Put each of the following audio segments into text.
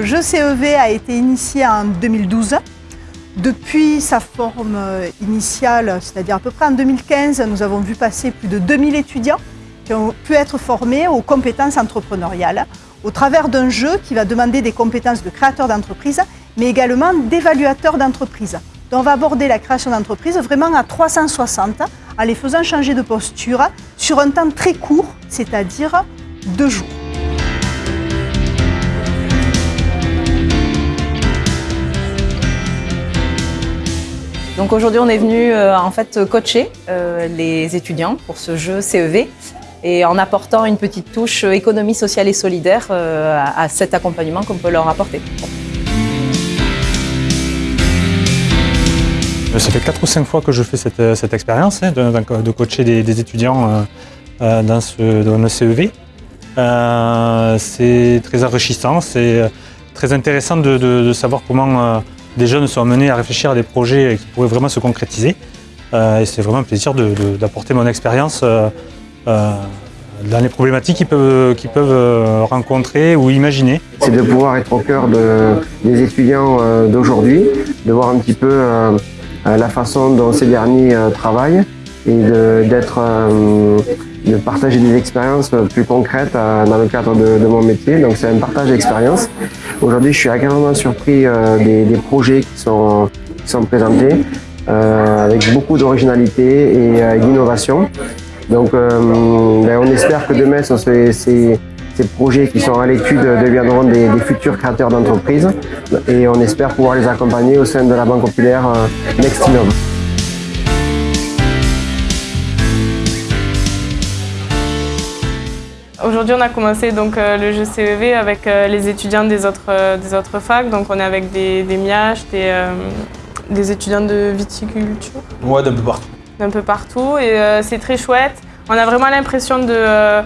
Le jeu CEV a été initié en 2012. Depuis sa forme initiale, c'est-à-dire à peu près en 2015, nous avons vu passer plus de 2000 étudiants qui ont pu être formés aux compétences entrepreneuriales au travers d'un jeu qui va demander des compétences de créateur d'entreprise, mais également d'évaluateur d'entreprise. Donc on va aborder la création d'entreprise vraiment à 360 en les faisant changer de posture sur un temps très court, c'est-à-dire deux jours. Donc aujourd'hui, on est venu euh, en fait coacher euh, les étudiants pour ce jeu CEV et en apportant une petite touche économie sociale et solidaire euh, à, cet accompagnement qu'on peut leur apporter. Ça fait 4 ou 5 fois que je fais cette, expérience hein, de, coacher des, étudiants dans, ce, dans, le CEV. c'est très enrichissant, c'est très intéressant de savoir comment des jeunes sont amenés à réfléchir à des projets qui pourraient vraiment se concrétiser. Euh, et c'est vraiment un plaisir d'apporter mon expérience euh, euh, dans les problématiques qu'ils peuvent, peuvent rencontrer ou imaginer. C'est de pouvoir être au cœur des étudiants d'aujourd'hui, de voir un petit peu la façon dont ces derniers travaillent et d'être de partager des expériences plus concrètes euh, dans le cadre de, mon métier. Donc c'est un partage d'expériences. Aujourd'hui, je suis agréablement surpris euh, des, projets qui sont, sont présentés euh, avec beaucoup d'originalité et d'innovation. Donc ben, on espère que demain, ces, ces, projets qui sont à l'étude deviendront des, des, futurs créateurs d'entreprises et on espère pouvoir les accompagner au sein de la Banque Populaire Nextinov. Aujourd'hui, on a commencé donc, euh, le jeu CEV avec euh, les étudiants des autres, euh, des autres facs. Donc, on est avec des, des des, étudiants de viticulture. Ouais, d'un peu partout. D'un peu partout. Et c'est très chouette. On a vraiment l'impression de,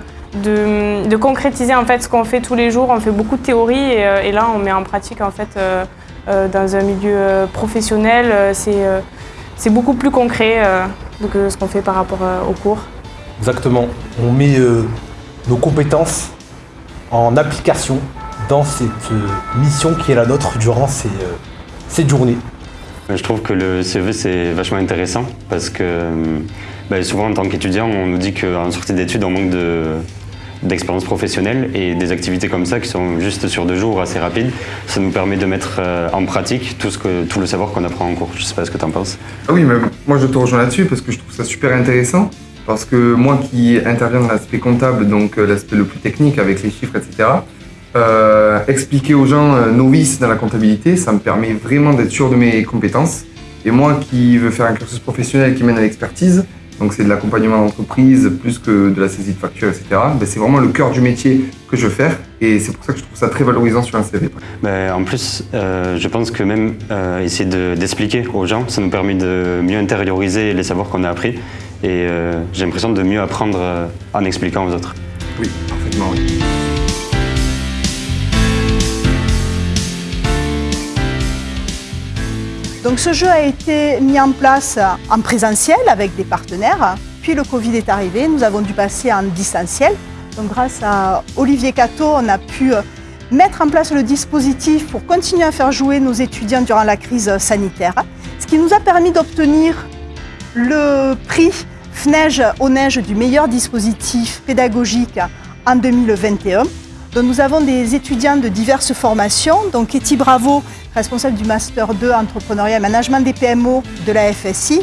de, concrétiser en fait, ce qu'on fait tous les jours. On fait beaucoup de théorie et, là, on met en pratique en fait, dans un milieu professionnel. C'est beaucoup plus concret que ce qu'on fait par rapport au cours. Exactement. On met nos compétences en application dans cette euh, mission qui est la nôtre durant ces, euh, cette journée. Je trouve que le CEV c'est vachement intéressant parce que euh, bah, souvent en tant qu'étudiant on nous dit qu'en sortie d'études on manque d'expérience professionnelle et des activités comme ça qui sont juste sur deux jours assez rapides, ça nous permet de mettre en pratique tout, ce que, tout le savoir qu'on apprend en cours. Je sais pas ce que tu en penses. Ah oui, mais moi je te rejoins là-dessus parce que je trouve ça super intéressant parce que moi qui interviens dans l'aspect comptable, donc euh, l'aspect le plus technique avec les chiffres, etc., euh, expliquer aux gens euh, novices dans la comptabilité, ça me permet vraiment d'être sûr de mes compétences. Et moi qui veux faire un cursus professionnel qui mène à l'expertise, donc c'est de l'accompagnement d'entreprise plus que de la saisie de factures, etc. Ben c'est vraiment le cœur du métier que je veux faire et c'est pour ça que je trouve ça très valorisant sur un CV. Ben, en plus, je pense que même essayer d'expliquer aux gens, ça nous permet de mieux intérioriser les savoirs qu'on a appris et euh, j'ai l'impression de mieux apprendre euh, en expliquant aux autres. Oui, parfaitement, oui. Donc ce jeu a été mis en place en présentiel avec des partenaires. Puis le Covid est arrivé, nous avons dû passer en distanciel. Donc grâce à Olivier Cato, on a pu euh, mettre en place le dispositif pour continuer à faire jouer nos étudiants durant la crise sanitaire, ce qui nous a permis d'obtenir le prix FNEIGE au neige du meilleur dispositif pédagogique en 2021. Donc nous avons des étudiants de diverses formations. Donc Katie Bravo, responsable du Master 2 Entrepreneuriat et Management des PMO de la FSI,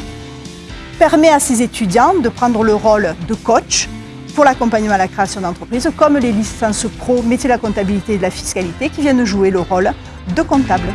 permet à ses étudiants de prendre le rôle de coach pour l'accompagnement à la création d'entreprises, comme les licences pro, métier de la comptabilité et de la fiscalité, qui viennent jouer le rôle de comptable.